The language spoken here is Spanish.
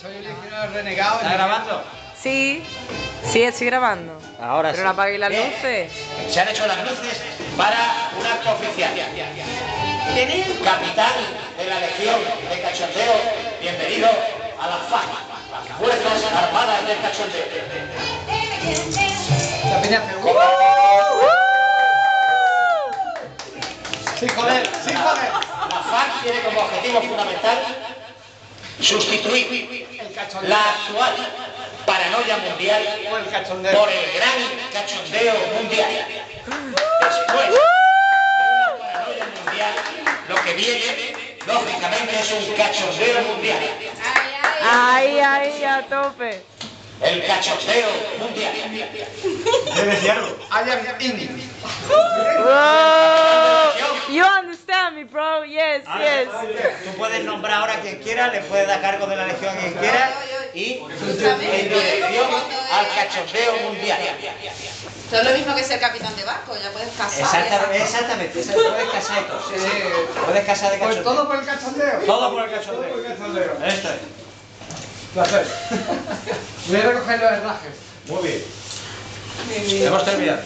soy el renegado. ¿Está grabando? Sí, sí, estoy grabando. Ahora Pero sí. no apaguéis las Bien. luces. Se han hecho las luces para un acto oficial. Capitán de la Legión de Cachondeo, bienvenido a la FAC, las Fuerzas Armadas del Cachondeo. La peña hace, ¡uh! Sí, joder, sí, joder. La FARC tiene como objetivo fundamental sustituir la actual paranoia mundial por el gran cachondeo mundial. Después de una paranoia mundial, lo que viene, lógicamente, es un cachondeo mundial. Ay, ay, a tope. El cachondeo mundial. Whoa. You Yes, yes. Tú puedes nombrar ahora a quien quiera, le puedes dar cargo de la legión a quien quiera y En dirección al cachondeo mundial. Esto es lo mismo que ser capitán de barco, ya puedes casar. Exactamente, exactamente, esa- puedes casar de todo. sí, sí. Puedes casar de Pues cachondeo. todo por el cachondeo. Todo por el Todo cachondeo. por el cachondeo. Esto es. Placer. Voy a recoger los herrajes. Muy bien. Hemos terminado.